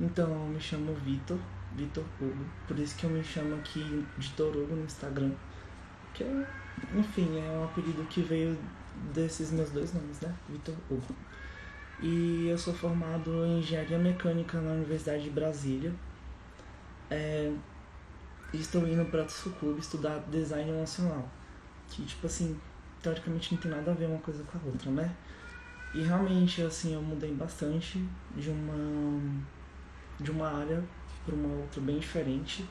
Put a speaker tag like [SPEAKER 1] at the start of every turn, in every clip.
[SPEAKER 1] Então, eu me chamo Vitor, Vitor Hugo, por isso que eu me chamo aqui de Torugo no Instagram. Que é, enfim, é um apelido que veio desses meus dois nomes, né? Vitor Hugo. E eu sou formado em Engenharia Mecânica na Universidade de Brasília. É, estou indo para o Clube estudar Design Emocional. Que, tipo assim, teoricamente não tem nada a ver uma coisa com a outra, né? E realmente, assim, eu mudei bastante de uma, de uma área para uma outra bem diferente.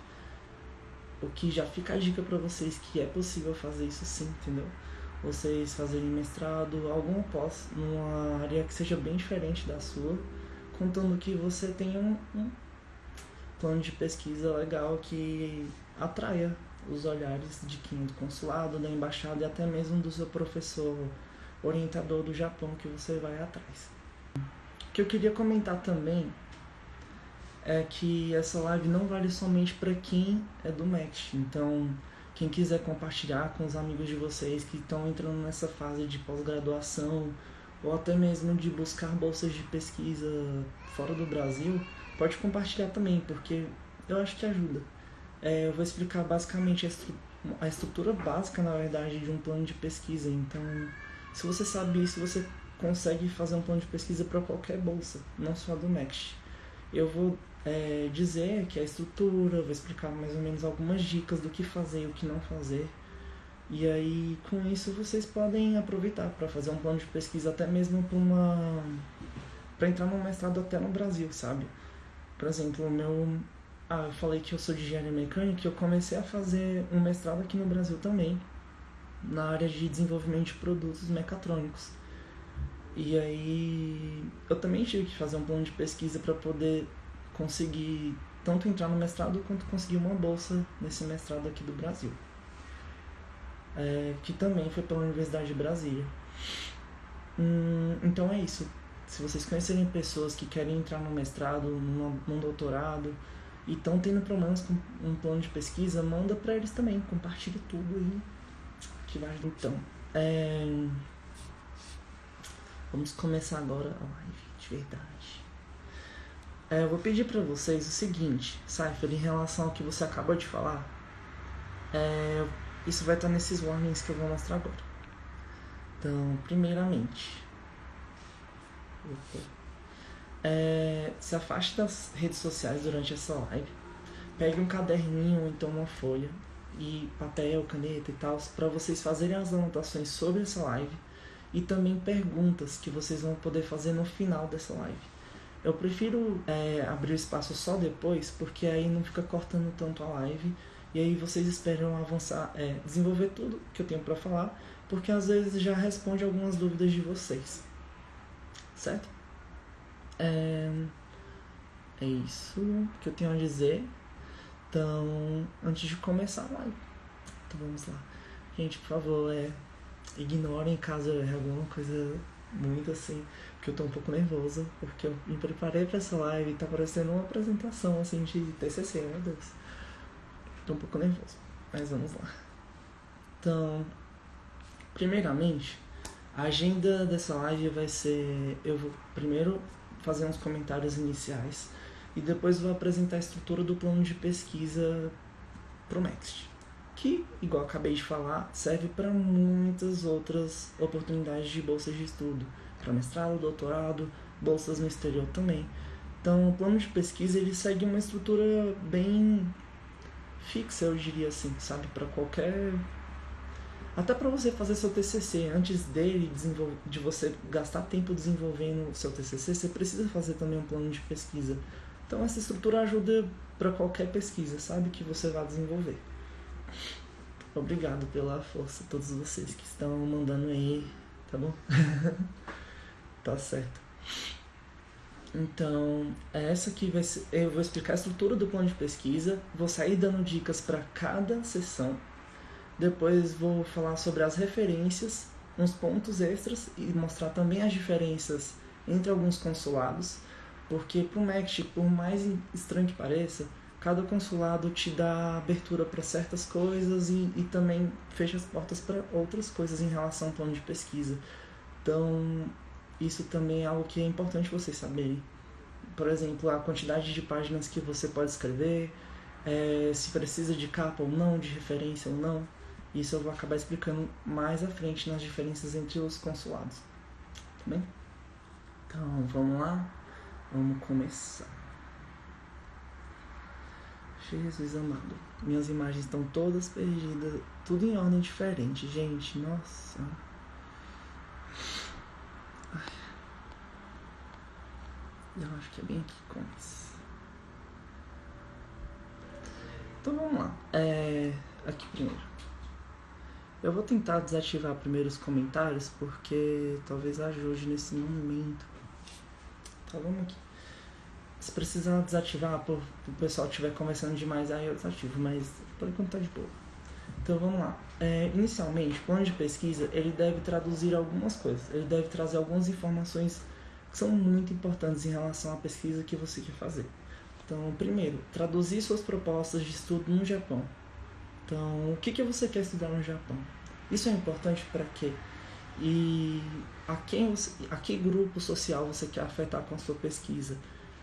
[SPEAKER 1] O que já fica a dica para vocês que é possível fazer isso sim, entendeu? Vocês fazerem mestrado, algum pós, numa área que seja bem diferente da sua, contando que você tenha um, um plano de pesquisa legal que atraia os olhares de quem é do consulado, da embaixada e até mesmo do seu professor orientador do Japão que você vai atrás. O que eu queria comentar também é que essa live não vale somente para quem é do MEX. Então, quem quiser compartilhar com os amigos de vocês que estão entrando nessa fase de pós-graduação ou até mesmo de buscar bolsas de pesquisa fora do Brasil, pode compartilhar também, porque eu acho que ajuda. É, eu vou explicar basicamente a, estru a estrutura básica, na verdade, de um plano de pesquisa. Então, se você sabe isso, você consegue fazer um plano de pesquisa para qualquer bolsa, não só do MEX. Eu vou é, dizer que a estrutura, vou explicar mais ou menos algumas dicas do que fazer e o que não fazer. E aí, com isso, vocês podem aproveitar para fazer um plano de pesquisa até mesmo para uma para entrar no mestrado até no Brasil, sabe? Por exemplo, o meu ah, eu falei que eu sou de engenharia mecânica e eu comecei a fazer um mestrado aqui no Brasil também, na área de desenvolvimento de produtos mecatrônicos. E aí eu também tive que fazer um plano de pesquisa para poder conseguir tanto entrar no mestrado quanto conseguir uma bolsa nesse mestrado aqui do Brasil. É, que também foi pela Universidade de Brasília. Hum, então é isso. Se vocês conhecerem pessoas que querem entrar no mestrado, num, doutorado e estão tendo problemas com um plano de pesquisa, manda para eles também. Compartilha tudo aí. Que vai Então, é... vamos começar agora a live de verdade. É, eu vou pedir para vocês o seguinte, Cypher, em relação ao que você acabou de falar. É, isso vai estar nesses warnings que eu vou mostrar agora. Então, primeiramente, é, se afaste das redes sociais durante essa live. Pegue um caderninho ou então uma folha e papel, caneta e tal, para vocês fazerem as anotações sobre essa live e também perguntas que vocês vão poder fazer no final dessa live. Eu prefiro é, abrir o espaço só depois, porque aí não fica cortando tanto a live. E aí vocês esperam avançar, é, desenvolver tudo que eu tenho para falar, porque às vezes já responde algumas dúvidas de vocês. Certo? É, é isso que eu tenho a dizer. Então, antes de começar a live, então vamos lá. Gente, por favor, é, ignorem caso erre alguma coisa muito assim, porque eu tô um pouco nervosa, porque eu me preparei para essa live e tá parecendo uma apresentação assim de TCC, meu Deus. Tô um pouco nervoso, mas vamos lá. Então, primeiramente, a agenda dessa live vai ser, eu vou primeiro fazer uns comentários iniciais e depois vou apresentar a estrutura do plano de pesquisa pro Next que, igual acabei de falar, serve para muitas outras oportunidades de bolsas de estudo, para mestrado, doutorado, bolsas no exterior também. Então, o plano de pesquisa ele segue uma estrutura bem fixa, eu diria assim, sabe, para qualquer até para você fazer seu TCC, antes dele de você gastar tempo desenvolvendo o seu TCC, você precisa fazer também um plano de pesquisa. Então essa estrutura ajuda para qualquer pesquisa, sabe, que você vai desenvolver. Obrigado pela força, todos vocês que estão mandando aí, tá bom? tá certo. Então, essa aqui vai ser, eu vou explicar a estrutura do plano de pesquisa, vou sair dando dicas para cada sessão. Depois vou falar sobre as referências, uns pontos extras e mostrar também as diferenças entre alguns consulados, porque para o MECT, por mais estranho que pareça, cada consulado te dá abertura para certas coisas e, e também fecha as portas para outras coisas em relação ao plano de pesquisa. Então, isso também é algo que é importante vocês saberem por exemplo, a quantidade de páginas que você pode escrever, é, se precisa de capa ou não, de referência ou não. Isso eu vou acabar explicando mais à frente nas diferenças entre os consulados. Tá bem? Então, vamos lá? Vamos começar. Jesus amado. Minhas imagens estão todas perdidas, tudo em ordem diferente, gente. Nossa. Eu acho que é bem aqui começa. Então vamos lá. É, aqui primeiro. Eu vou tentar desativar primeiro os comentários porque talvez ajude nesse momento. Tá, vamos aqui. Se precisar desativar, por o pessoal estiver conversando demais, aí eu desativo, mas por enquanto tá de boa. Então vamos lá. É, inicialmente, o plano de pesquisa ele deve traduzir algumas coisas. Ele deve trazer algumas informações que são muito importantes em relação à pesquisa que você quer fazer. Então, primeiro, traduzir suas propostas de estudo no Japão. Então, o que, que você quer estudar no Japão? Isso é importante para quê? E a, quem você, a que grupo social você quer afetar com a sua pesquisa?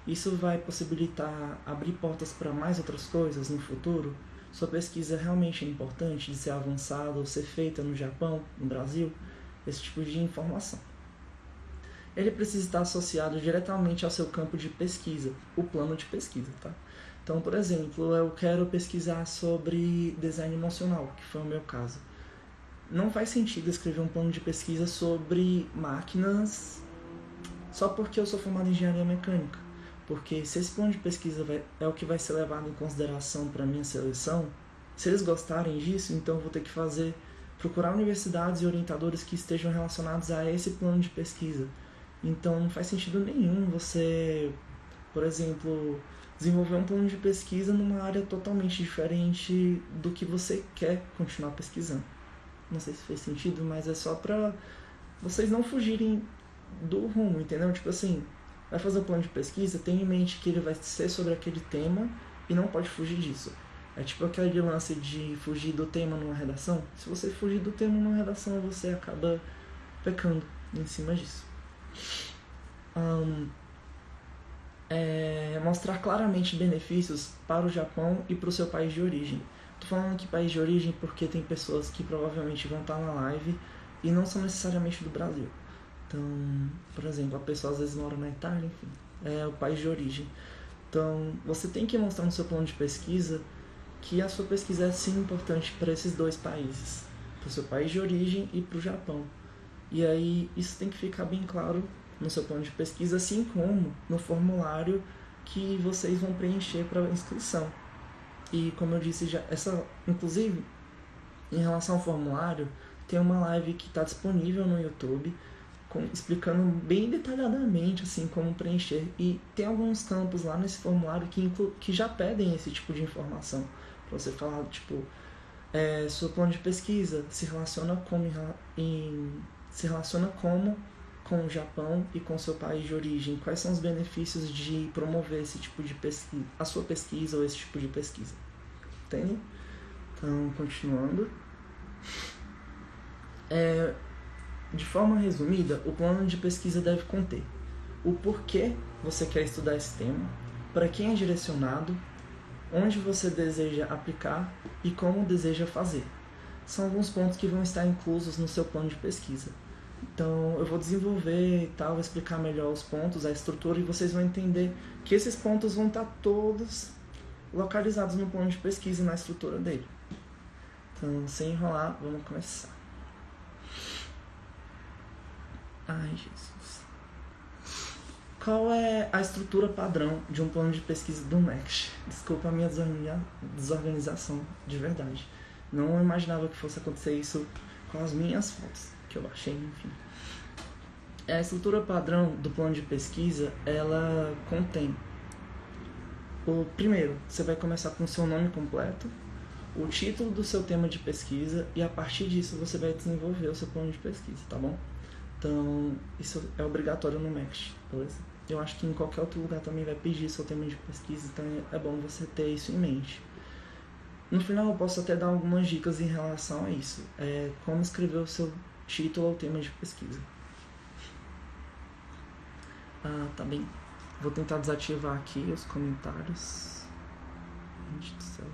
[SPEAKER 1] Isso vai possibilitar abrir portas para mais outras coisas no futuro? Sua pesquisa realmente é importante de ser avançada ou ser feita no Japão, no Brasil? Esse tipo de informação. Ele precisa estar associado diretamente ao seu campo de pesquisa, o plano de pesquisa, tá? Então, por exemplo, eu quero pesquisar sobre design emocional, que foi o meu caso. Não faz sentido escrever um plano de pesquisa sobre máquinas só porque eu sou formado em engenharia mecânica. Porque se esse plano de pesquisa vai, é o que vai ser levado em consideração para minha seleção, se eles gostarem disso, então eu vou ter que fazer procurar universidades e orientadores que estejam relacionados a esse plano de pesquisa. Então não faz sentido nenhum você, por exemplo, desenvolver um plano de pesquisa numa área totalmente diferente do que você quer continuar pesquisando. Não sei se fez sentido, mas é só pra vocês não fugirem do rumo, entendeu? Tipo assim, vai fazer um plano de pesquisa, tenha em mente que ele vai ser sobre aquele tema e não pode fugir disso. É tipo aquele lance de fugir do tema numa redação. Se você fugir do tema numa redação, você acaba pecando em cima disso. Um, é, mostrar claramente benefícios para o Japão e para o seu país de origem. Tô falando aqui país de origem porque tem pessoas que provavelmente vão estar na live e não são necessariamente do Brasil. Então, por exemplo, a pessoa às vezes mora na Itália, enfim, é o país de origem. Então, você tem que mostrar no seu plano de pesquisa que a sua pesquisa é sim importante para esses dois países, para o seu país de origem e para o Japão. E aí, isso tem que ficar bem claro no seu plano de pesquisa, assim como no formulário que vocês vão preencher para a inscrição. E como eu disse já, essa, inclusive, em relação ao formulário, tem uma live que está disponível no YouTube com, explicando bem detalhadamente assim como preencher. E tem alguns campos lá nesse formulário que, inclu, que já pedem esse tipo de informação. Para você falar tipo é, seu plano de pesquisa se relaciona como em, se relaciona como com o Japão e com seu país de origem. Quais são os benefícios de promover esse tipo de pesquisa a sua pesquisa ou esse tipo de pesquisa? Entende? Então continuando. É, de forma resumida, o plano de pesquisa deve conter o porquê você quer estudar esse tema, para quem é direcionado, onde você deseja aplicar e como deseja fazer. São alguns pontos que vão estar inclusos no seu plano de pesquisa. Então, eu vou desenvolver e tal, explicar melhor os pontos, a estrutura, e vocês vão entender que esses pontos vão estar todos localizados no plano de pesquisa e na estrutura dele. Então, sem enrolar, vamos começar. Ai, Jesus. Qual é a estrutura padrão de um plano de pesquisa do Next? Desculpa a minha desorganização, de verdade. Não imaginava que fosse acontecer isso com as minhas fotos, que eu achei, enfim. A estrutura padrão do plano de pesquisa, ela contém o primeiro, você vai começar com o seu nome completo, o título do seu tema de pesquisa e a partir disso você vai desenvolver o seu plano de pesquisa, tá bom? Então, isso é obrigatório no MEX, beleza? Eu acho que em qualquer outro lugar também vai pedir seu tema de pesquisa, então é bom você ter isso em mente. No final, eu posso até dar algumas dicas em relação a isso. É como escrever o seu título ou tema de pesquisa. Ah, tá bem. Vou tentar desativar aqui os comentários. Gente do céu.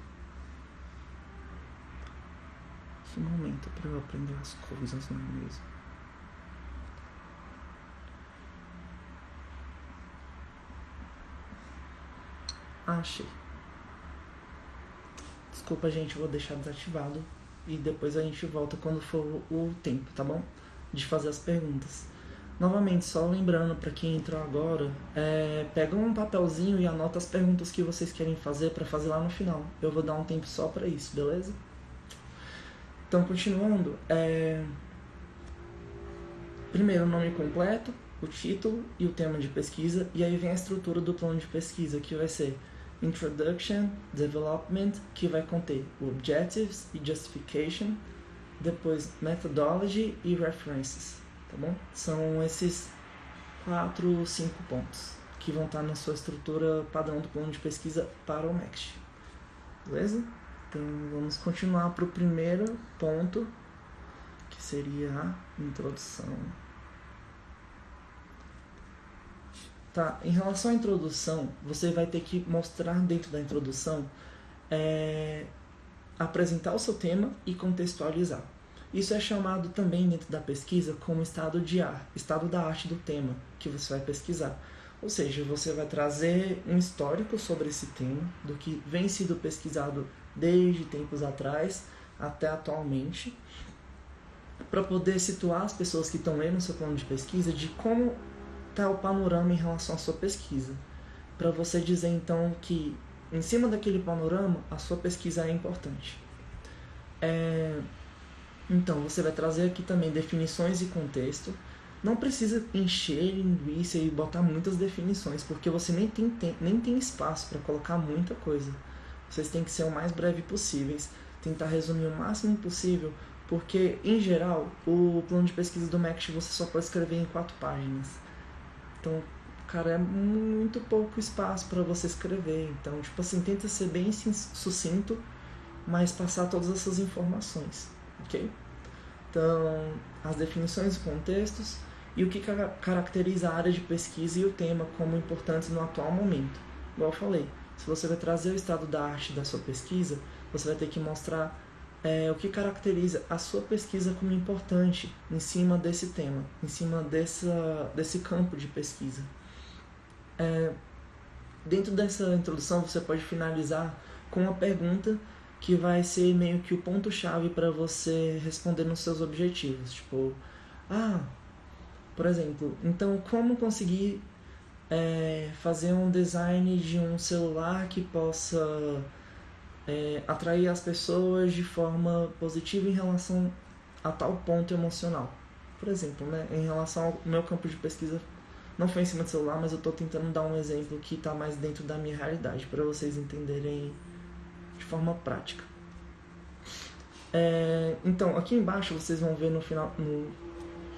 [SPEAKER 1] Que momento para eu aprender as coisas, não é mesmo? Achei. Desculpa, gente, vou deixar desativado e depois a gente volta quando for o tempo, tá bom? De fazer as perguntas. Novamente, só lembrando para quem entrou agora, é, pega um papelzinho e anota as perguntas que vocês querem fazer para fazer lá no final. Eu vou dar um tempo só para isso, beleza? Então, continuando, é... primeiro o nome completo, o título e o tema de pesquisa, e aí vem a estrutura do plano de pesquisa, que vai ser Introduction, Development, que vai conter Objectives e Justification, depois Methodology e References, tá bom? São esses quatro, cinco pontos que vão estar na sua estrutura padrão do plano de pesquisa para o MEXT. Beleza? Então vamos continuar para o primeiro ponto, que seria a introdução. Tá, em relação à introdução, você vai ter que mostrar dentro da introdução, é, apresentar o seu tema e contextualizar. Isso é chamado também dentro da pesquisa como estado de ar, estado da arte do tema que você vai pesquisar. Ou seja, você vai trazer um histórico sobre esse tema, do que vem sido pesquisado desde tempos atrás até atualmente, para poder situar as pessoas que estão lendo o seu plano de pesquisa de como está o panorama em relação à sua pesquisa. Para você dizer então que em cima daquele panorama a sua pesquisa é importante. É... Então você vai trazer aqui também definições e contexto. Não precisa encher linguiça e botar muitas definições, porque você nem tem, tem nem tem espaço para colocar muita coisa. Vocês têm que ser o mais breve possíveis, tentar resumir o máximo possível, porque em geral o plano de pesquisa do MECT você só pode escrever em quatro páginas. Então, cara, é muito pouco espaço para você escrever. Então, tipo assim, tenta ser bem sucinto, mas passar todas essas informações, ok? Então, as definições e contextos e o que caracteriza a área de pesquisa e o tema como importantes no atual momento. Igual eu falei, se você vai trazer o estado da arte da sua pesquisa, você vai ter que mostrar é, o que caracteriza a sua pesquisa como importante em cima desse tema, em cima dessa, desse campo de pesquisa. É, dentro dessa introdução, você pode finalizar com uma pergunta que vai ser meio que o ponto-chave para você responder nos seus objetivos. Tipo, ah, por exemplo, então como conseguir é, fazer um design de um celular que possa é, atrair as pessoas de forma positiva em relação a tal ponto emocional. Por exemplo, né, em relação ao meu campo de pesquisa, não foi em cima do celular, mas eu estou tentando dar um exemplo que está mais dentro da minha realidade, para vocês entenderem de forma prática. É, então, aqui embaixo vocês vão ver no final, no,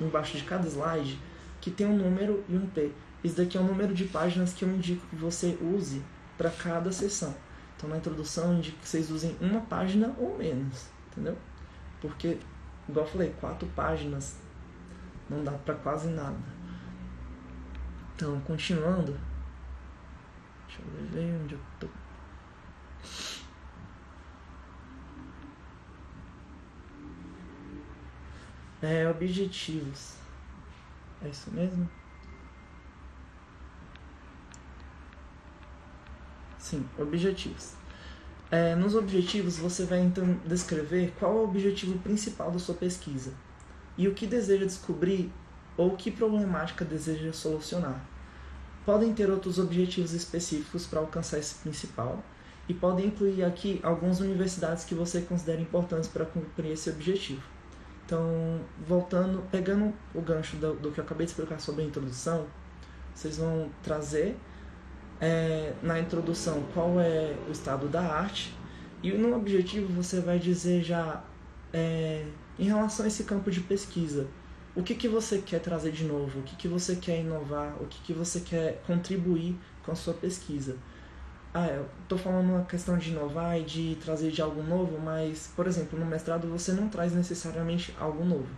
[SPEAKER 1] embaixo de cada slide, que tem um número e um P. Isso daqui é o número de páginas que eu indico que você use para cada sessão. Então na introdução eu indico que vocês usem uma página ou menos, entendeu? Porque, igual eu falei, quatro páginas não dá para quase nada. Então, continuando. Deixa eu ver onde eu tô. É, objetivos. É isso mesmo? Sim, objetivos. É, nos objetivos, você vai então descrever qual é o objetivo principal da sua pesquisa e o que deseja descobrir ou que problemática deseja solucionar. Podem ter outros objetivos específicos para alcançar esse principal e podem incluir aqui algumas universidades que você considera importantes para cumprir esse objetivo. Então, voltando, pegando o gancho do, do que eu acabei de explicar sobre a introdução, vocês vão trazer é, na introdução qual é o estado da arte? E no objetivo você vai dizer já é, em relação a esse campo de pesquisa o que, que você quer trazer de novo, o que, que você quer inovar, o que, que você quer contribuir com a sua pesquisa. Ah, eu tô falando uma questão de inovar e de trazer de algo novo, mas, por exemplo, no mestrado você não traz necessariamente algo novo,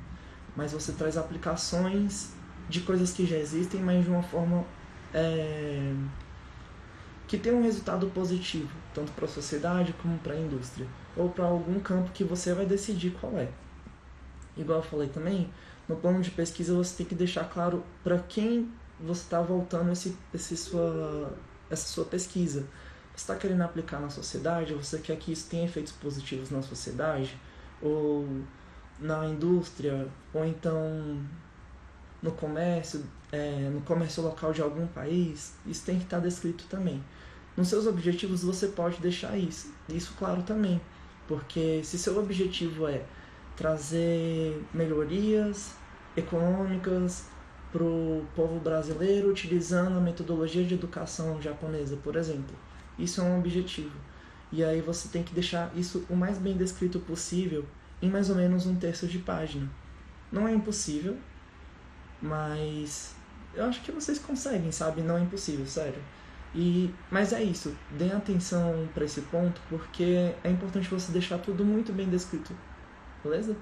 [SPEAKER 1] mas você traz aplicações de coisas que já existem, mas de uma forma é, que tenha um resultado positivo, tanto para a sociedade como para a indústria, ou para algum campo que você vai decidir qual é. Igual eu falei também, no plano de pesquisa você tem que deixar claro para quem você está voltando esse, esse sua, essa sua pesquisa. Você está querendo aplicar na sociedade? Você quer que isso tenha efeitos positivos na sociedade? Ou na indústria? Ou então no comércio, é, no comércio local de algum país? Isso tem que estar tá descrito também. Nos seus objetivos você pode deixar isso, isso claro também, porque se seu objetivo é trazer melhorias econômicas para o povo brasileiro utilizando a metodologia de educação japonesa, por exemplo, isso é um objetivo. E aí você tem que deixar isso o mais bem descrito possível em mais ou menos um terço de página. Não é impossível, mas eu acho que vocês conseguem, sabe? Não é impossível, sério. E, mas é isso, dê atenção para esse ponto, porque é importante você deixar tudo muito bem descrito, beleza?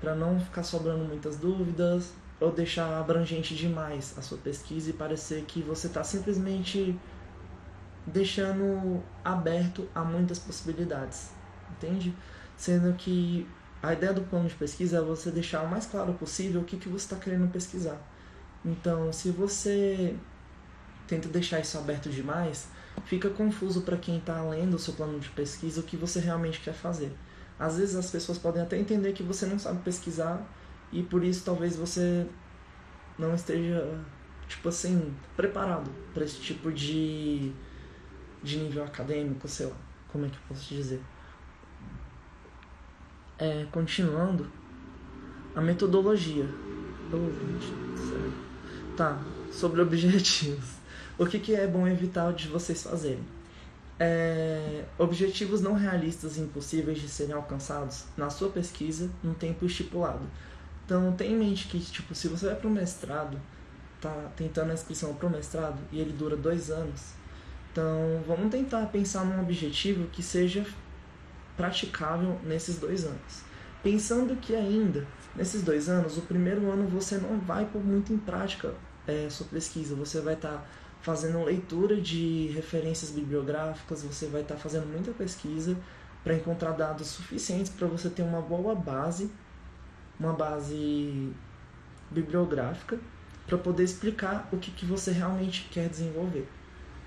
[SPEAKER 1] Para não ficar sobrando muitas dúvidas ou deixar abrangente demais a sua pesquisa e parecer que você está simplesmente deixando aberto a muitas possibilidades, entende? Sendo que a ideia do plano de pesquisa é você deixar o mais claro possível o que, que você está querendo pesquisar. Então, se você tenta deixar isso aberto demais, fica confuso para quem está lendo o seu plano de pesquisa o que você realmente quer fazer. Às vezes as pessoas podem até entender que você não sabe pesquisar e por isso talvez você não esteja, tipo assim, preparado para esse tipo de, de nível acadêmico, sei lá, como é que eu posso dizer. É, continuando, a metodologia. Oh, tá, sobre objetivos. O que, que é bom evitar de vocês fazerem? É, objetivos não realistas e impossíveis de serem alcançados na sua pesquisa no tempo estipulado. Então, tenha em mente que, tipo, se você vai para o mestrado, tá tentando a inscrição para o mestrado e ele dura dois anos, então vamos tentar pensar num objetivo que seja praticável nesses dois anos. Pensando que ainda, nesses dois anos, o primeiro ano você não vai pôr muito em prática é, sua pesquisa, você vai estar tá fazendo leitura de referências bibliográficas, você vai estar tá fazendo muita pesquisa para encontrar dados suficientes para você ter uma boa base, uma base bibliográfica, para poder explicar o que, que você realmente quer desenvolver.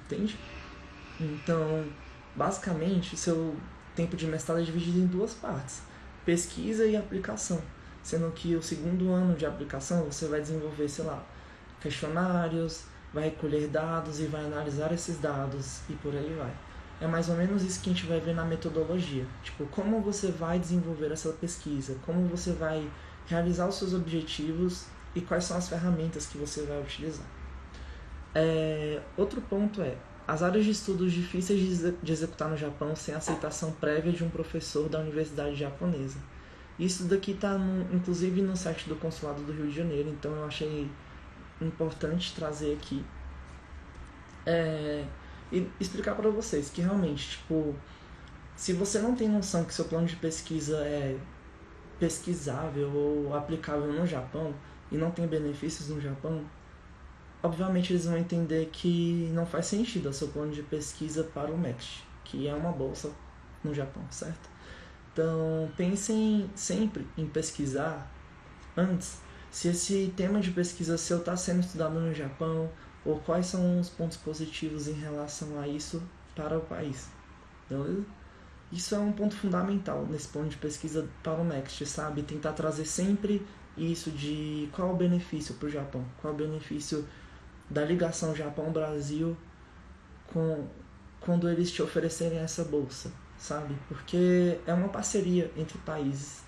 [SPEAKER 1] Entende? Então, basicamente, seu tempo de mestrado é dividido em duas partes: pesquisa e aplicação. Sendo que o segundo ano de aplicação você vai desenvolver, sei lá, questionários, vai recolher dados e vai analisar esses dados e por aí vai. É mais ou menos isso que a gente vai ver na metodologia. Tipo, como você vai desenvolver essa pesquisa, como você vai realizar os seus objetivos e quais são as ferramentas que você vai utilizar. É, outro ponto é, as áreas de estudos difíceis de executar no Japão sem aceitação prévia de um professor da universidade japonesa. Isso daqui está inclusive no site do Consulado do Rio de Janeiro, então eu achei importante trazer aqui é, e explicar para vocês que realmente, tipo, se você não tem noção que seu plano de pesquisa é pesquisável ou aplicável no Japão e não tem benefícios no Japão, obviamente eles vão entender que não faz sentido o seu plano de pesquisa para o MEXT, que é uma bolsa no Japão, certo? Então, pensem sempre em pesquisar antes se esse tema de pesquisa seu está sendo estudado no Japão ou quais são os pontos positivos em relação a isso para o país. Beleza? Isso é um ponto fundamental nesse ponto de pesquisa para o Next, sabe? Tentar trazer sempre isso de qual o benefício para o Japão, qual o benefício da ligação Japão-Brasil com quando eles te oferecerem essa bolsa, sabe? Porque é uma parceria entre países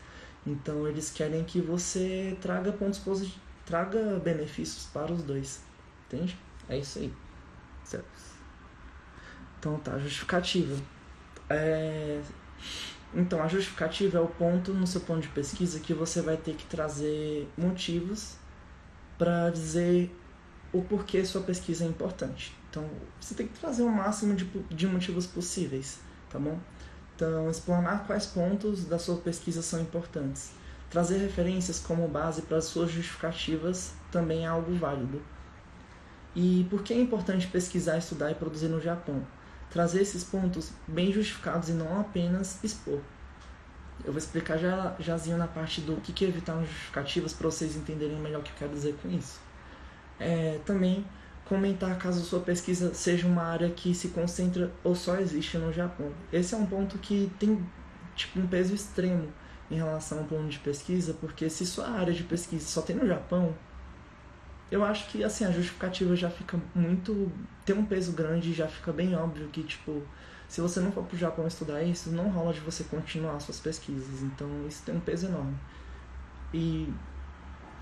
[SPEAKER 1] então eles querem que você traga pontos positivos, traga benefícios para os dois. Entende? É isso aí. Certo. Então tá, justificativa. É... Então, a justificativa é o ponto no seu plano de pesquisa que você vai ter que trazer motivos para dizer o porquê sua pesquisa é importante. Então, você tem que trazer o máximo de, de motivos possíveis, tá bom? Então, explanar quais pontos da sua pesquisa são importantes. Trazer referências como base para as suas justificativas também é algo válido. E por que é importante pesquisar, estudar e produzir no Japão? Trazer esses pontos bem justificados e não apenas expor. Eu vou explicar já, jazinho na parte do que, que é evitar justificativas para vocês entenderem melhor o que eu quero dizer com isso. É, também comentar caso sua pesquisa seja uma área que se concentra ou só existe no Japão. Esse é um ponto que tem tipo um peso extremo em relação ao plano de pesquisa, porque se sua área de pesquisa só tem no Japão, eu acho que assim a justificativa já fica muito tem um peso grande já fica bem óbvio que tipo se você não for pro Japão estudar isso não rola de você continuar suas pesquisas. Então isso tem um peso enorme. E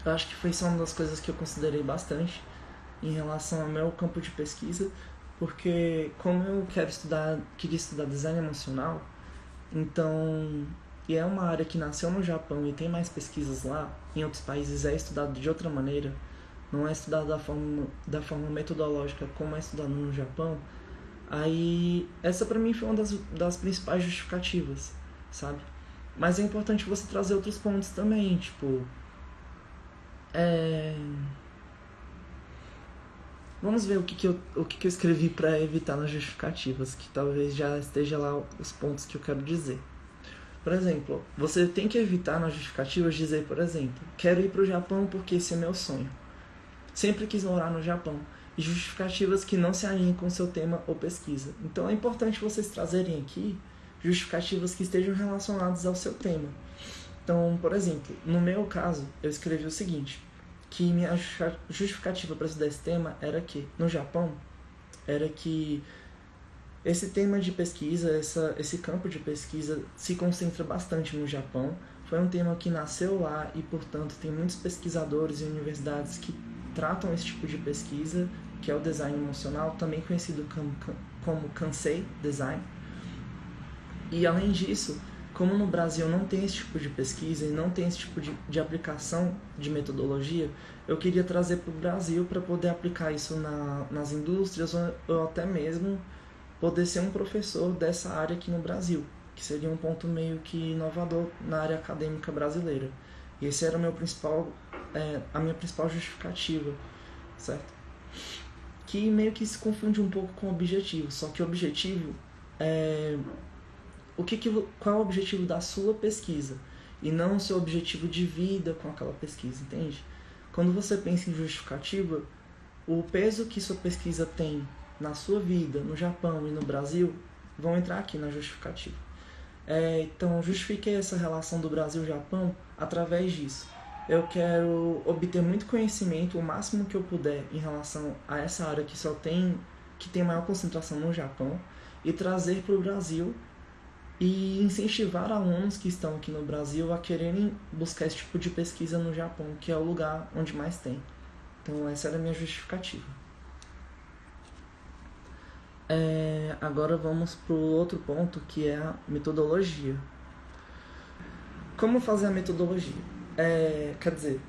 [SPEAKER 1] eu acho que foi só uma das coisas que eu considerei bastante em relação ao meu campo de pesquisa porque como eu quero estudar queria estudar design emocional então e é uma área que nasceu no Japão e tem mais pesquisas lá em outros países é estudado de outra maneira não é estudado da forma, da forma metodológica como é estudado no Japão, aí essa para mim foi uma das, das principais justificativas, sabe? Mas é importante você trazer outros pontos também, tipo. É... Vamos ver o que, que, eu, o que, que eu escrevi para evitar nas justificativas, que talvez já esteja lá os pontos que eu quero dizer. Por exemplo, você tem que evitar nas justificativas dizer, por exemplo, quero ir para o Japão porque esse é meu sonho sempre quis morar no Japão e justificativas que não se alinhem com seu tema ou pesquisa. Então é importante vocês trazerem aqui justificativas que estejam relacionadas ao seu tema. Então, por exemplo, no meu caso, eu escrevi o seguinte, que minha justificativa para estudar esse tema era que no Japão era que esse tema de pesquisa, essa, esse campo de pesquisa se concentra bastante no Japão. Foi um tema que nasceu lá e, portanto, tem muitos pesquisadores e universidades que tratam esse tipo de pesquisa, que é o design emocional, também conhecido como, como Kansei Design. E além disso, como no Brasil não tem esse tipo de pesquisa e não tem esse tipo de, de aplicação de metodologia, eu queria trazer para o Brasil para poder aplicar isso na, nas indústrias ou, ou até mesmo poder ser um professor dessa área aqui no Brasil, que seria um ponto meio que inovador na área acadêmica brasileira. E esse era o meu principal é, a minha principal justificativa, certo? Que meio que se confunde um pouco com o objetivo, só que o objetivo é o que, que qual é o objetivo da sua pesquisa e não o seu objetivo de vida com aquela pesquisa, entende? Quando você pensa em justificativa, o peso que sua pesquisa tem na sua vida, no Japão e no Brasil, vão entrar aqui na justificativa. É, então, justifiquei essa relação do Brasil-Japão através disso eu quero obter muito conhecimento, o máximo que eu puder, em relação a essa área que só tem, que tem maior concentração no Japão, e trazer para o Brasil e incentivar alunos que estão aqui no Brasil a quererem buscar esse tipo de pesquisa no Japão, que é o lugar onde mais tem. Então, essa era a minha justificativa. É, agora vamos para o outro ponto, que é a metodologia. Como fazer a metodologia? É, quer dizer,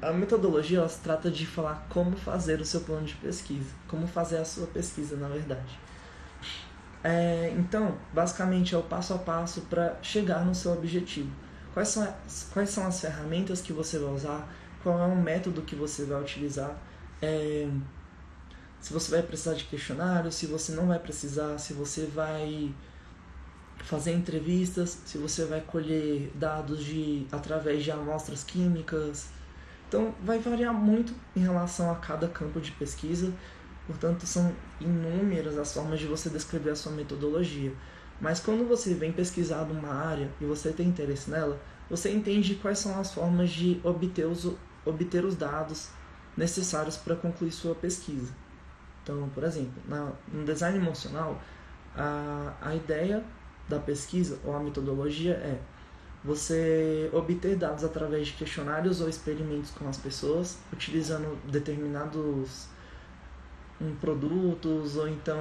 [SPEAKER 1] a metodologia ela se trata de falar como fazer o seu plano de pesquisa, como fazer a sua pesquisa, na verdade. É, então, basicamente é o passo a passo para chegar no seu objetivo. Quais são, as, quais são as ferramentas que você vai usar? Qual é o método que você vai utilizar? É, se você vai precisar de questionário, se você não vai precisar, se você vai fazer entrevistas, se você vai colher dados de através de amostras químicas. Então vai variar muito em relação a cada campo de pesquisa. Portanto, são inúmeras as formas de você descrever a sua metodologia. Mas quando você vem pesquisar numa área e você tem interesse nela, você entende quais são as formas de obter os, obter os dados necessários para concluir sua pesquisa. Então, por exemplo, na, no design emocional, a, a ideia da pesquisa ou a metodologia é você obter dados através de questionários ou experimentos com as pessoas, utilizando determinados um, produtos ou então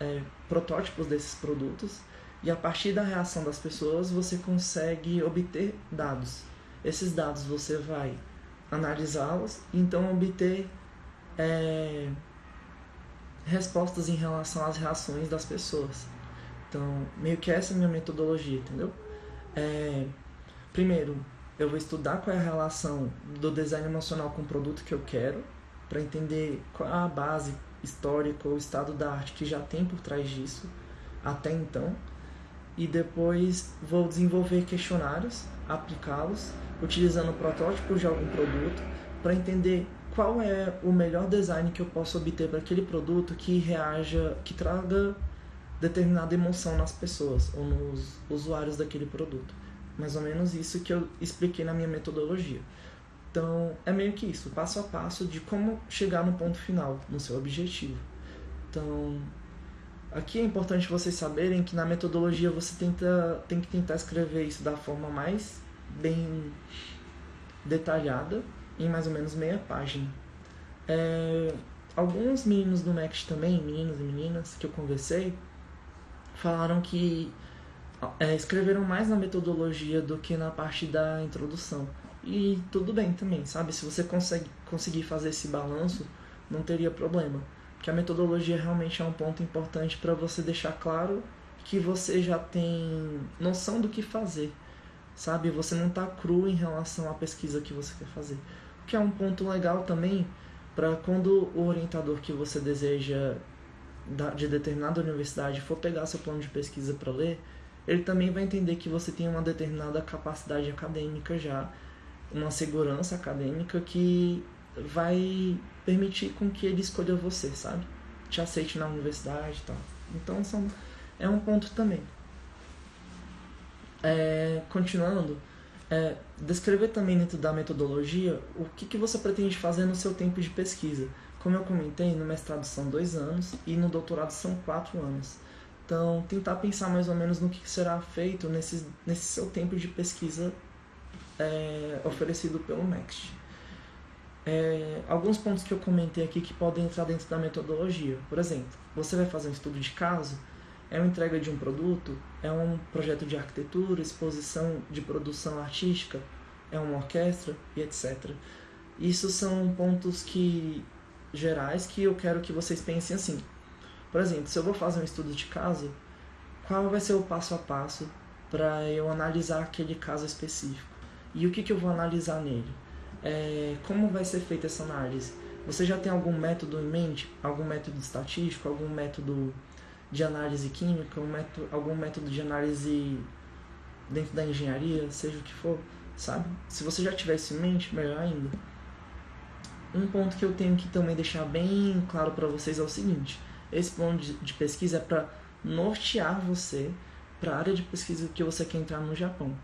[SPEAKER 1] é, protótipos desses produtos, e a partir da reação das pessoas você consegue obter dados. Esses dados você vai analisá-los e então obter é, respostas em relação às reações das pessoas. Então, meio que essa é a minha metodologia, entendeu? É, primeiro, eu vou estudar qual é a relação do design emocional com o produto que eu quero para entender qual a base histórica ou estado da arte que já tem por trás disso até então. E depois vou desenvolver questionários, aplicá-los, utilizando protótipos de algum produto para entender qual é o melhor design que eu posso obter para aquele produto que reaja, que traga determinada emoção nas pessoas ou nos usuários daquele produto. Mais ou menos isso que eu expliquei na minha metodologia. Então, é meio que isso, passo a passo de como chegar no ponto final, no seu objetivo. Então, aqui é importante vocês saberem que na metodologia você tenta, tem que tentar escrever isso da forma mais bem detalhada, em mais ou menos meia página. É, alguns meninos do MEX também, meninos e meninas que eu conversei, falaram que é, escreveram mais na metodologia do que na parte da introdução. E tudo bem também, sabe? Se você consegue, conseguir fazer esse balanço, não teria problema. Porque a metodologia realmente é um ponto importante para você deixar claro que você já tem noção do que fazer, sabe? Você não está cru em relação à pesquisa que você quer fazer. O que é um ponto legal também para quando o orientador que você deseja de determinada universidade for pegar seu plano de pesquisa para ler, ele também vai entender que você tem uma determinada capacidade acadêmica já, uma segurança acadêmica que vai permitir com que ele escolha você, sabe? Te aceite na universidade e tal. Então são, é um ponto também. É, continuando, é, descrever também dentro da metodologia o que, que você pretende fazer no seu tempo de pesquisa. Como eu comentei, no mestrado são dois anos e no doutorado são quatro anos. Então, tentar pensar mais ou menos no que será feito nesse, nesse seu tempo de pesquisa é, oferecido pelo Next. É, alguns pontos que eu comentei aqui que podem entrar dentro da metodologia. Por exemplo, você vai fazer um estudo de caso, é uma entrega de um produto, é um projeto de arquitetura, exposição de produção artística, é uma orquestra e etc. Isso são pontos que gerais que eu quero que vocês pensem assim. Por exemplo, se eu vou fazer um estudo de caso, qual vai ser o passo a passo para eu analisar aquele caso específico? E o que, que eu vou analisar nele? É, como vai ser feita essa análise? Você já tem algum método em mente? Algum método estatístico? Algum método de análise química? Um método, algum método de análise dentro da engenharia? Seja o que for, sabe? Se você já tiver isso em mente, melhor ainda. Um ponto que eu tenho que também deixar bem claro para vocês é o seguinte: esse plano de, de pesquisa é para nortear você para a área de pesquisa que você quer entrar no Japão.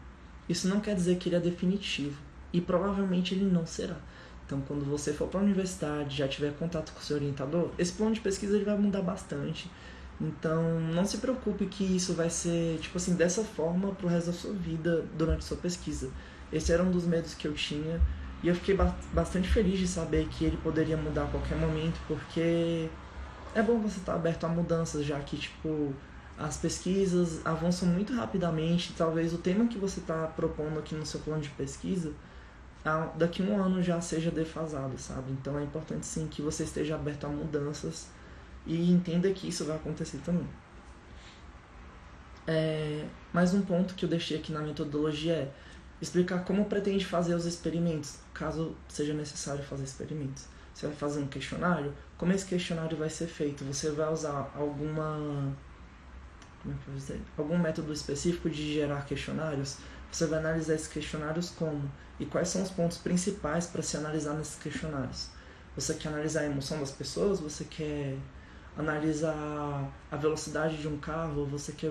[SPEAKER 1] Isso não quer dizer que ele é definitivo e provavelmente ele não será. Então, quando você for para a universidade, já tiver contato com seu orientador, esse plano de pesquisa ele vai mudar bastante. Então, não se preocupe que isso vai ser, tipo assim, dessa forma para o resto da sua vida durante sua pesquisa. Esse era um dos medos que eu tinha e eu fiquei bastante feliz de saber que ele poderia mudar a qualquer momento, porque é bom você estar aberto a mudanças, já que, tipo, as pesquisas avançam muito rapidamente. Talvez o tema que você está propondo aqui no seu plano de pesquisa, daqui a um ano já seja defasado, sabe? Então é importante sim que você esteja aberto a mudanças e entenda que isso vai acontecer também. É, mais um ponto que eu deixei aqui na metodologia é explicar como pretende fazer os experimentos, caso seja necessário fazer experimentos. Você vai fazer um questionário, como esse questionário vai ser feito? Você vai usar alguma como é que algum método específico de gerar questionários? Você vai analisar esses questionários como? E quais são os pontos principais para se analisar nesses questionários? Você quer analisar a emoção das pessoas? Você quer analisar a velocidade de um carro? Você quer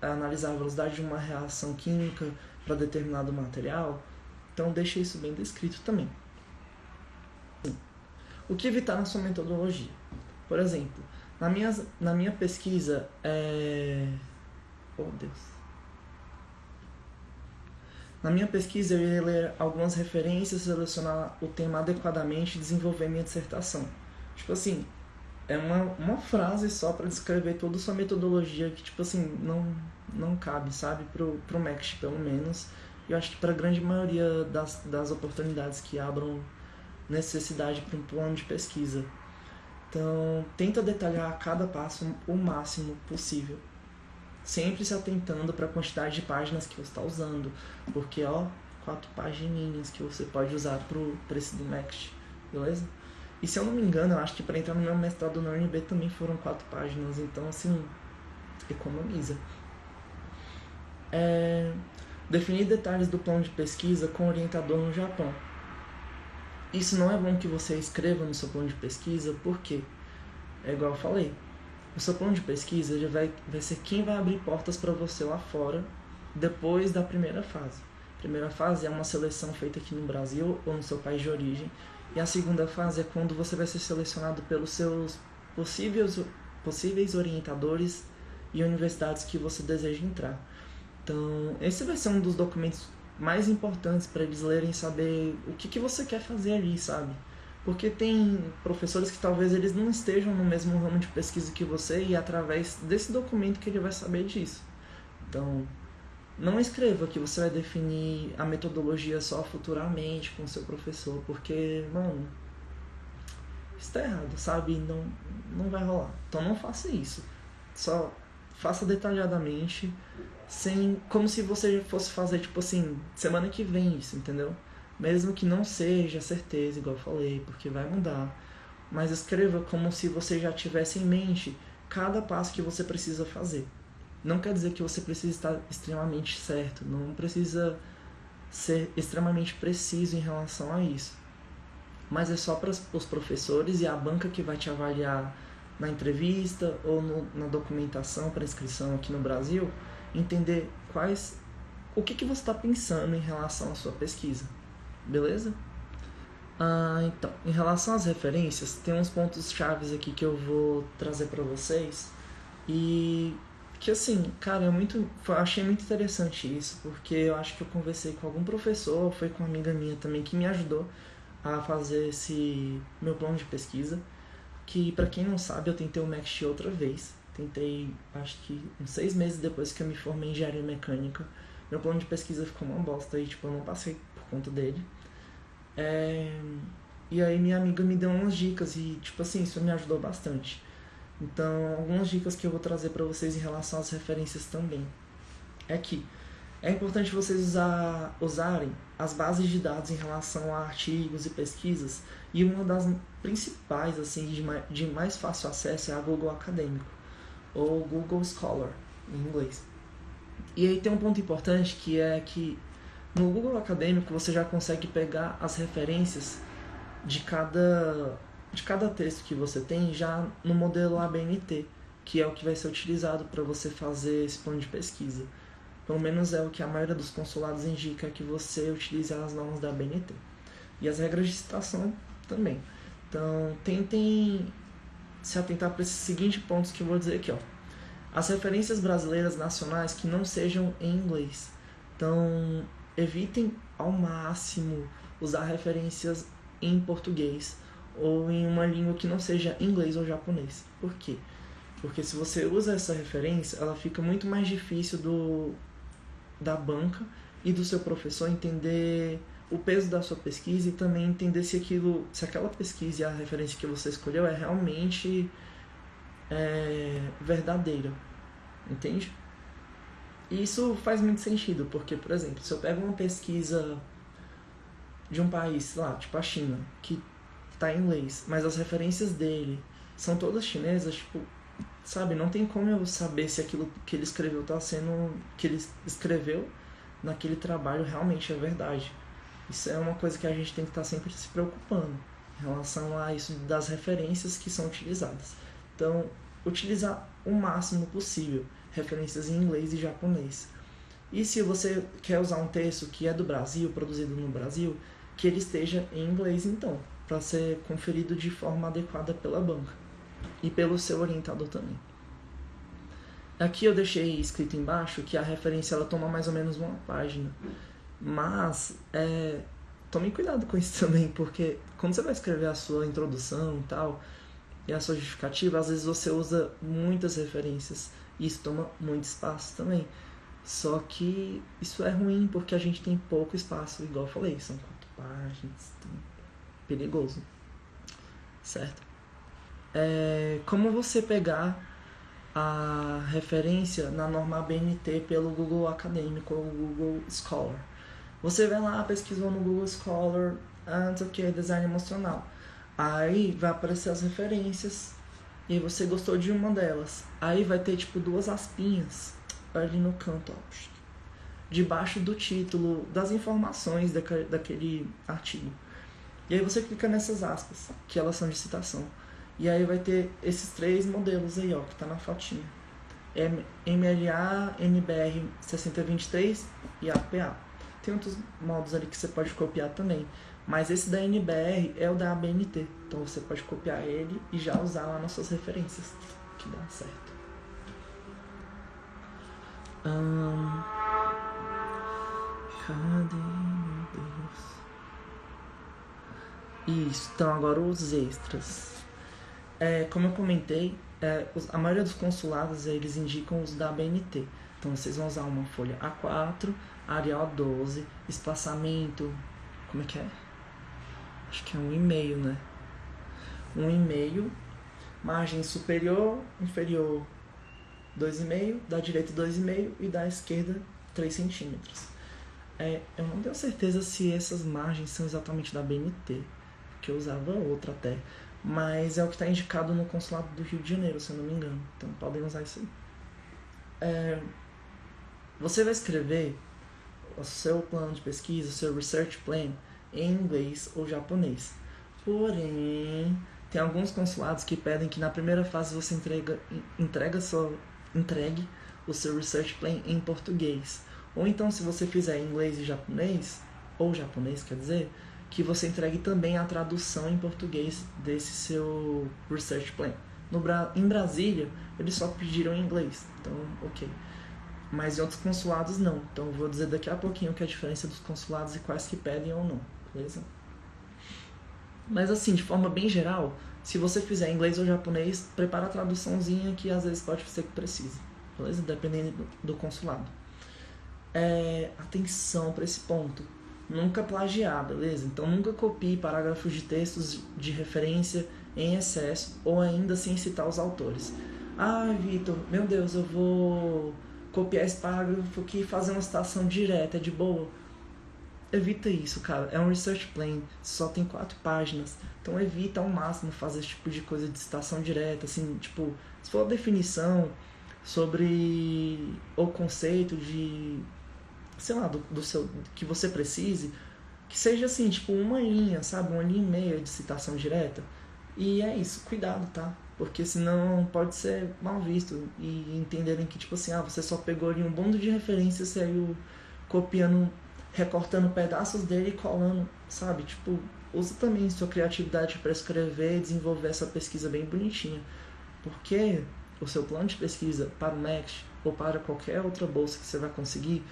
[SPEAKER 1] analisar a velocidade de uma reação química para determinado material? Então deixe isso bem descrito também. O que evitar na sua metodologia? Por exemplo, na minha, na minha pesquisa, é... Oh, Deus. Na minha pesquisa, eu ia ler algumas referências, selecionar o tema adequadamente e desenvolver minha dissertação. Tipo assim, é uma, uma frase só para descrever toda a sua metodologia que, tipo assim, não, não cabe, sabe? Pro, pro MECT, pelo menos. Eu acho que para a grande maioria das, das oportunidades que abram necessidade para um plano de pesquisa. Então, tenta detalhar cada passo o máximo possível. Sempre se atentando para a quantidade de páginas que você está usando. Porque, ó, quatro pagininhas que você pode usar para esse do Next, beleza? E se eu não me engano, eu acho que para entrar no meu mestrado na UNB também foram quatro páginas, então assim, economiza. É, definir detalhes do plano de pesquisa com orientador no Japão. Isso não é bom que você escreva no seu plano de pesquisa, porque, é igual eu falei, o seu plano de pesquisa já vai, vai ser quem vai abrir portas para você lá fora depois da primeira fase. A primeira fase é uma seleção feita aqui no Brasil ou no seu país de origem, e a segunda fase é quando você vai ser selecionado pelos seus possíveis, possíveis orientadores e universidades que você deseja entrar. Então, esse vai ser um dos documentos mais importantes para eles lerem saber o que, que você quer fazer ali, sabe? Porque tem professores que talvez eles não estejam no mesmo ramo de pesquisa que você e é através desse documento que ele vai saber disso. Então, não escreva que você vai definir a metodologia só futuramente com seu professor, porque, mano, está errado, sabe? Não, não vai rolar. Então não faça isso. Só faça detalhadamente, sem como se você fosse fazer, tipo assim, semana que vem isso, entendeu? Mesmo que não seja certeza, igual eu falei, porque vai mudar. Mas escreva como se você já tivesse em mente cada passo que você precisa fazer. Não quer dizer que você precisa estar extremamente certo, não precisa ser extremamente preciso em relação a isso. Mas é só para os professores e a banca que vai te avaliar na entrevista ou no, na documentação para inscrição aqui no Brasil, entender quais o que, que você está pensando em relação à sua pesquisa, beleza? Ah, então, em relação às referências, tem uns pontos chaves aqui que eu vou trazer para vocês e que assim, cara, é muito, achei muito interessante isso, porque eu acho que eu conversei com algum professor, foi com uma amiga minha também que me ajudou a fazer esse meu plano de pesquisa, que para quem não sabe, eu tentei o Max outra vez. Tentei, acho que uns seis meses depois que eu me formei em engenharia mecânica. Meu plano de pesquisa ficou uma bosta e tipo, eu não passei por conta dele. É... E aí minha amiga me deu umas dicas e tipo assim, isso me ajudou bastante. Então, algumas dicas que eu vou trazer para vocês em relação às referências também é que é importante vocês usar, usarem as bases de dados em relação a artigos e pesquisas e uma das principais assim de mais, de mais fácil acesso é a Google Acadêmico ou Google Scholar em inglês. E aí tem um ponto importante que é que no Google Acadêmico você já consegue pegar as referências de cada de cada texto que você tem já no modelo ABNT, que é o que vai ser utilizado para você fazer esse plano de pesquisa. Pelo menos é o que a maioria dos consulados indica que você utilize as normas da ABNT. E as regras de citação também. Então, tentem se atentar para esses seguintes pontos que eu vou dizer aqui, ó. As referências brasileiras nacionais que não sejam em inglês. Então, evitem ao máximo usar referências em português ou em uma língua que não seja inglês ou japonês. Por quê? Porque se você usa essa referência, ela fica muito mais difícil do da banca e do seu professor entender o peso da sua pesquisa e também entender se aquilo, se aquela pesquisa e a referência que você escolheu é realmente é, verdadeira, entende? E isso faz muito sentido, porque, por exemplo, se eu pego uma pesquisa de um país, lá, tipo a China, que tá em inglês, mas as referências dele são todas chinesas, tipo, sabe, não tem como eu saber se aquilo que ele escreveu tá sendo que ele escreveu naquele trabalho realmente é verdade. Isso é uma coisa que a gente tem que estar tá sempre se preocupando em relação a isso das referências que são utilizadas. Então, utilizar o máximo possível referências em inglês e japonês. E se você quer usar um texto que é do Brasil, produzido no Brasil, que ele esteja em inglês então para ser conferido de forma adequada pela banca e pelo seu orientador também. Aqui eu deixei escrito embaixo que a referência ela toma mais ou menos uma página, mas é, tome cuidado com isso também, porque quando você vai escrever a sua introdução e tal, e a sua justificativa, às vezes você usa muitas referências e isso toma muito espaço também. Só que isso é ruim porque a gente tem pouco espaço, igual eu falei, são quatro páginas. Então perigoso, certo? É, como você pegar a referência na norma ABNT pelo Google Acadêmico ou Google Scholar? Você vai lá, pesquisou no Google Scholar, antes o que? Design emocional. Aí vai aparecer as referências. E você gostou de uma delas. Aí vai ter tipo duas aspinhas ali no canto, ó, debaixo do título, das informações daquele artigo. E aí você clica nessas aspas, que elas são de citação. E aí vai ter esses três modelos aí, ó, que tá na fotinha. MLA, MBR 6023 e APA. Tem outros modos ali que você pode copiar também. Mas esse da NBR é o da ABNT. Então você pode copiar ele e já usar lá nas suas referências. Que dá certo. Hum... Cadê, meu Deus? Isso, então agora os extras. É, como eu comentei, é, a maioria dos consulados eles indicam os da BNT. Então vocês vão usar uma folha A4, Arial 12, espaçamento. Como é que é? Acho que é um e-mail, né? Um e-mail, margem superior, inferior 2,5, da direita 2,5 e da esquerda 3 centímetros. É, eu não tenho certeza se essas margens são exatamente da BNT, que eu usava outra até. Mas é o que está indicado no consulado do Rio de Janeiro, se eu não me engano. Então podem usar isso aí. É, você vai escrever o seu plano de pesquisa, seu research plan, em inglês ou japonês. Porém, tem alguns consulados que pedem que na primeira fase você entrega, entrega entregue o seu research plan em português. Ou então, se você fizer inglês e japonês, ou japonês quer dizer, que você entregue também a tradução em português desse seu research plan. No, em Brasília, eles só pediram em inglês, então ok. Mas em outros consulados não. Então eu vou dizer daqui a pouquinho que é a diferença dos consulados e quais que pedem ou não, beleza? Mas assim, de forma bem geral, se você fizer inglês ou japonês, prepara a traduçãozinha que às vezes pode ser que precise, beleza? Dependendo do, do consulado. É, atenção para esse ponto nunca plagiar, beleza? Então nunca copie parágrafos de textos de referência em excesso ou ainda sem citar os autores. Ah, Vitor, meu Deus, eu vou copiar esse parágrafo aqui e fazer uma citação direta, de boa. Evita isso, cara. É um research plan, só tem quatro páginas. Então evita ao máximo fazer esse tipo de coisa de citação direta, assim, tipo, se for a definição sobre o conceito de sei lá, do, do seu que você precise, que seja assim, tipo uma linha, sabe? Uma linha e meia de citação direta. E é isso, cuidado, tá? Porque senão pode ser mal visto e entenderem que, tipo assim, ah, você só pegou ali um bando de referências e saiu copiando, recortando pedaços dele e colando, sabe? Tipo, usa também sua criatividade para escrever desenvolver essa pesquisa bem bonitinha. Porque o seu plano de pesquisa para o MEX ou para qualquer outra bolsa que você vai conseguir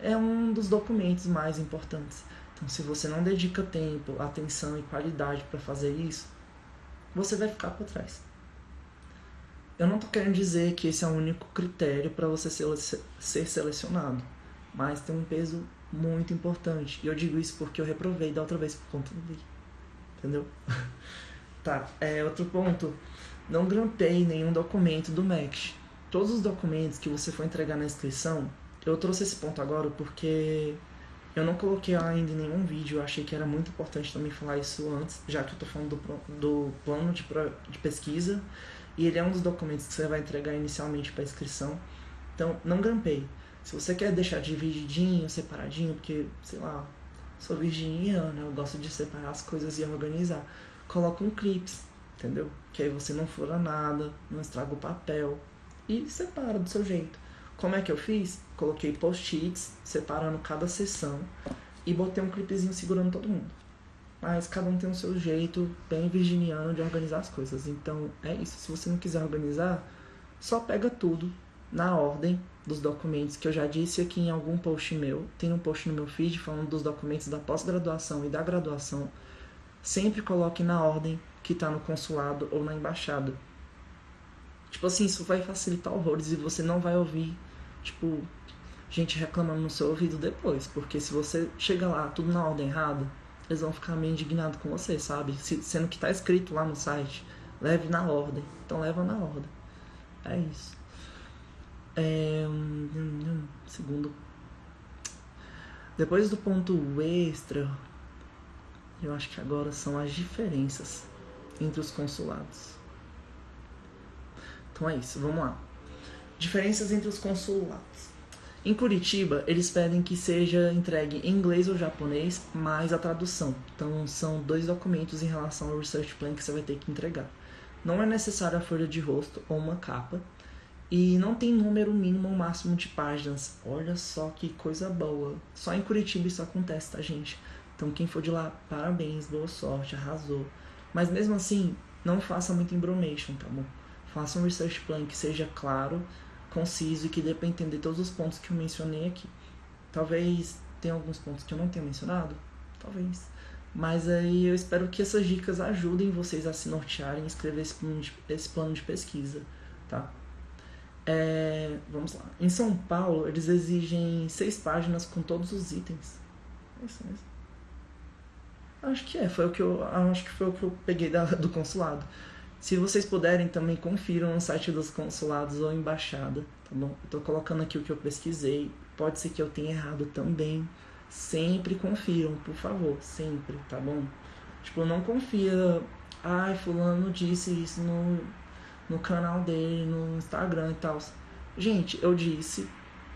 [SPEAKER 1] é um dos documentos mais importantes. Então, se você não dedica tempo, atenção e qualidade para fazer isso, você vai ficar para trás. Eu não estou querendo dizer que esse é o único critério para você ser, selecionado, mas tem um peso muito importante. E eu digo isso porque eu reprovei da outra vez por conta dele. Entendeu? tá, é, outro ponto. Não grampeie nenhum documento do MEC. Todos os documentos que você for entregar na inscrição eu trouxe esse ponto agora porque eu não coloquei ainda em nenhum vídeo, eu achei que era muito importante também falar isso antes, já que eu tô falando do, do plano de, de pesquisa, e ele é um dos documentos que você vai entregar inicialmente para inscrição. Então, não grampeie. Se você quer deixar divididinho, separadinho, porque, sei lá, sou virginiana, eu gosto de separar as coisas e organizar, coloca um clips, entendeu? Que aí você não fura nada, não estraga o papel e separa do seu jeito. Como é que eu fiz? Coloquei post-its separando cada sessão e botei um clipezinho segurando todo mundo. Mas cada um tem o seu jeito bem virginiano de organizar as coisas. Então é isso. Se você não quiser organizar, só pega tudo na ordem dos documentos que eu já disse aqui em algum post meu. Tem um post no meu feed falando dos documentos da pós-graduação e da graduação. Sempre coloque na ordem que está no consulado ou na embaixada. Tipo assim, isso vai facilitar horrores e você não vai ouvir, tipo, gente reclamando no seu ouvido depois. Porque se você chega lá, tudo na ordem errada, eles vão ficar meio indignados com você, sabe? Se, sendo que tá escrito lá no site, leve na ordem. Então leva na ordem. É isso. É, segundo. Depois do ponto extra, eu acho que agora são as diferenças entre os consulados. Então é isso, vamos lá. Diferenças entre os consulados. Em Curitiba, eles pedem que seja entregue em inglês ou japonês, mais a tradução. Então, são dois documentos em relação ao Research Plan que você vai ter que entregar. Não é necessário a folha de rosto ou uma capa. E não tem número mínimo ou máximo de páginas. Olha só que coisa boa. Só em Curitiba isso acontece, tá, gente? Então, quem for de lá, parabéns, boa sorte, arrasou. Mas mesmo assim, não faça muito embromation, tá bom? Faça um research plan que seja claro conciso e que dê para entender todos os pontos que eu mencionei aqui. Talvez tenha alguns pontos que eu não tenha mencionado, talvez. Mas aí eu espero que essas dicas ajudem vocês a se nortearem e escrever esse plano de, esse plano de pesquisa, tá? É, vamos lá. Em São Paulo, eles exigem seis páginas com todos os itens. É isso mesmo. Acho que é, foi o que eu acho que foi o que eu peguei da, do consulado. Se vocês puderem, também confiram no site dos consulados ou embaixada, tá bom? Eu tô colocando aqui o que eu pesquisei. Pode ser que eu tenha errado também. Sempre confiram, por favor, sempre, tá bom? Tipo, não confia. Ai, fulano disse isso no, no canal dele, no Instagram e tal. Gente, eu disse,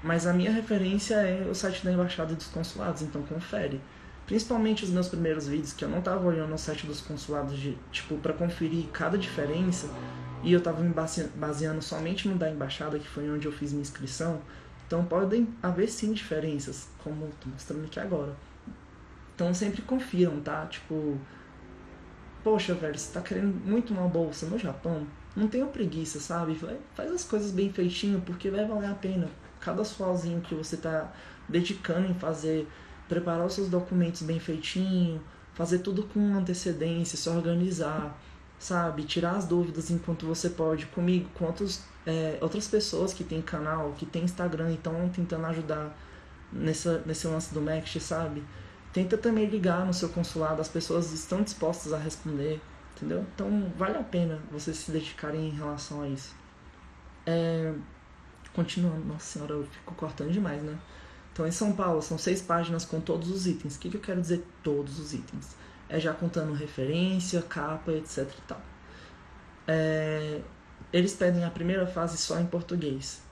[SPEAKER 1] mas a minha referência é o site da embaixada e dos consulados, então confere. Principalmente os meus primeiros vídeos, que eu não tava olhando no site dos consulados, de, tipo, para conferir cada diferença, e eu tava me baseando somente no da embaixada, que foi onde eu fiz minha inscrição. Então podem haver sim diferenças, como tô mostrando aqui agora. Então sempre confiram, tá? Tipo, poxa, velho, você tá querendo muito uma bolsa no Japão? Não tenha preguiça, sabe? Faz as coisas bem feitinho, porque vai valer a pena. Cada sualzinho que você tá dedicando em fazer preparar os seus documentos bem feitinho, fazer tudo com antecedência, se organizar, sabe? Tirar as dúvidas enquanto você pode, comigo, com outros, é, outras pessoas que tem canal, que tem Instagram e estão tentando ajudar nessa, nesse lance do Next, sabe? Tenta também ligar no seu consulado, as pessoas estão dispostas a responder, entendeu? Então vale a pena vocês se dedicarem em relação a isso. É, continuando, nossa senhora, eu fico cortando demais, né? Então, em São Paulo, são seis páginas com todos os itens. O que, que eu quero dizer todos os itens? É já contando referência, capa, etc e tal. É, eles pedem a primeira fase só em português.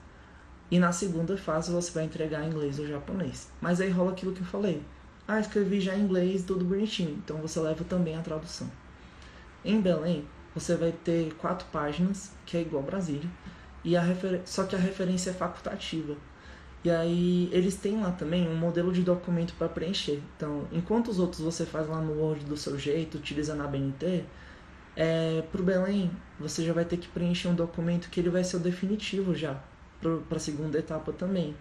[SPEAKER 1] E na segunda fase você vai entregar em inglês ou japonês. Mas aí rola aquilo que eu falei. Ah, escrevi já em inglês, tudo bonitinho. Então você leva também a tradução. Em Belém, você vai ter quatro páginas, que é igual Brasília, e a refer... só que a referência é facultativa. E aí eles têm lá também um modelo de documento para preencher. Então, enquanto os outros você faz lá no Word do seu jeito, utilizando a BNT, é, para o Belém você já vai ter que preencher um documento que ele vai ser o definitivo já para a segunda etapa também.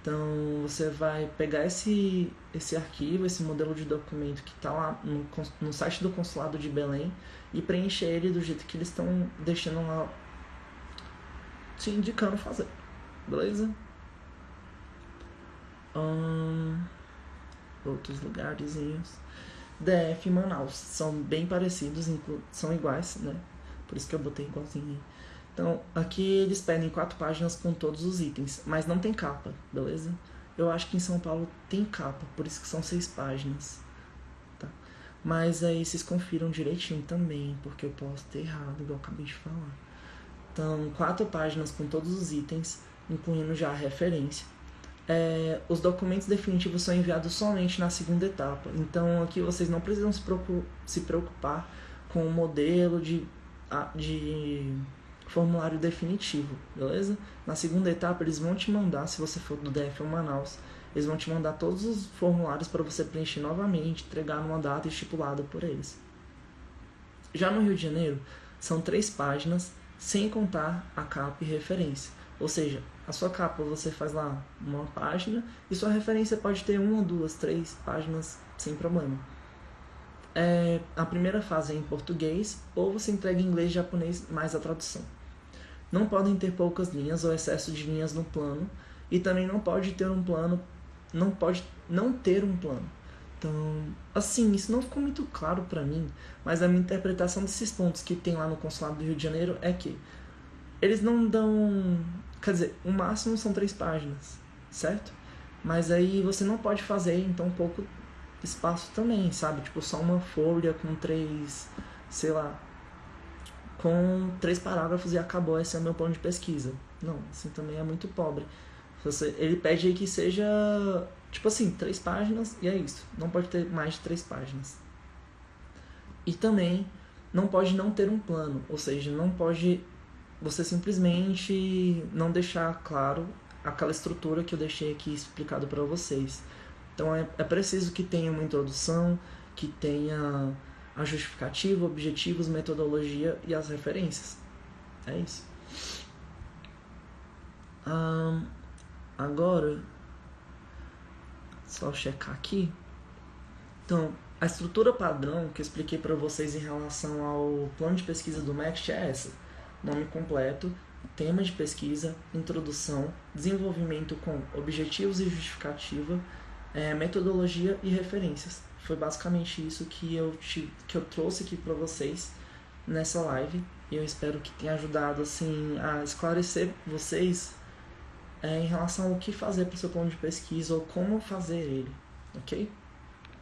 [SPEAKER 1] Então você vai pegar esse, esse arquivo, esse modelo de documento que está lá no, no site do consulado de Belém e preencher ele do jeito que eles estão deixando lá te indicando fazer. Beleza? Hum, outros lugarzinhos. DF e Manaus são bem parecidos, são iguais, né? Por isso que eu botei igualzinho. Então, aqui eles pedem quatro páginas com todos os itens, mas não tem capa, beleza? Eu acho que em São Paulo tem capa, por isso que são seis páginas. Tá? Mas aí vocês confiram direitinho também, porque eu posso ter errado, igual eu acabei de falar. Então, quatro páginas com todos os itens, incluindo já a referência é, os documentos definitivos são enviados somente na segunda etapa. Então aqui vocês não precisam se preocupar com o modelo de, de formulário definitivo, beleza? Na segunda etapa eles vão te mandar, se você for do DF ou Manaus, eles vão te mandar todos os formulários para você preencher novamente, entregar numa data estipulada por eles. Já no Rio de Janeiro, são três páginas, sem contar a capa e referência. Ou seja, a sua capa você faz lá uma página e sua referência pode ter uma, duas, três páginas sem problema. É, a primeira fase é em português ou você entrega em inglês e japonês mais a tradução. Não podem ter poucas linhas ou excesso de linhas no plano e também não pode ter um plano, não pode não ter um plano. Então, assim, isso não ficou muito claro para mim, mas a minha interpretação desses pontos que tem lá no consulado do Rio de Janeiro é que eles não dão Quer dizer, o máximo são três páginas, certo? Mas aí você não pode fazer então pouco espaço também, sabe? Tipo, só uma folha com três, sei lá, com três parágrafos e acabou, esse é o meu plano de pesquisa. Não, assim também é muito pobre. Você, ele pede aí que seja, tipo assim, três páginas e é isso. Não pode ter mais de três páginas. E também não pode não ter um plano, ou seja, não pode você simplesmente não deixar claro aquela estrutura que eu deixei aqui explicado para vocês. Então é, é preciso que tenha uma introdução, que tenha a justificativa, objetivos, metodologia e as referências. É isso. Um, agora, só checar aqui. Então, a estrutura padrão que eu expliquei para vocês em relação ao plano de pesquisa do MEXT é essa: nome completo, tema de pesquisa, introdução, desenvolvimento com objetivos e justificativa, é, metodologia e referências. Foi basicamente isso que eu, te, que eu trouxe aqui para vocês nessa live e eu espero que tenha ajudado assim a esclarecer vocês é, em relação ao que fazer para o seu plano de pesquisa ou como fazer ele, ok?